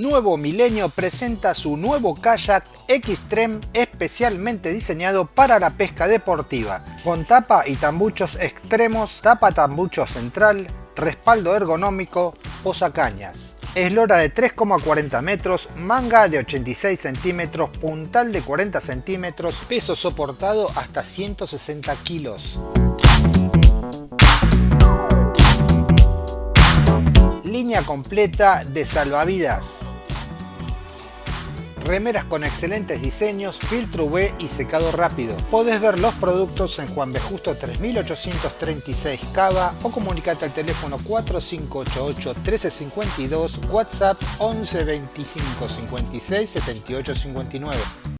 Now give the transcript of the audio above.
Nuevo Milenio presenta su nuevo kayak Xtreme especialmente diseñado para la pesca deportiva, con tapa y tambuchos extremos, tapa tambucho central, respaldo ergonómico, posacañas. Eslora de 3,40 metros, manga de 86 centímetros, puntal de 40 centímetros, peso soportado hasta 160 kilos. Línea completa de salvavidas. Remeras con excelentes diseños, filtro UV y secado rápido. Podés ver los productos en Juan B. Justo 3836 Cava o comunicate al teléfono 4588 1352, WhatsApp 11 25 56 78 59.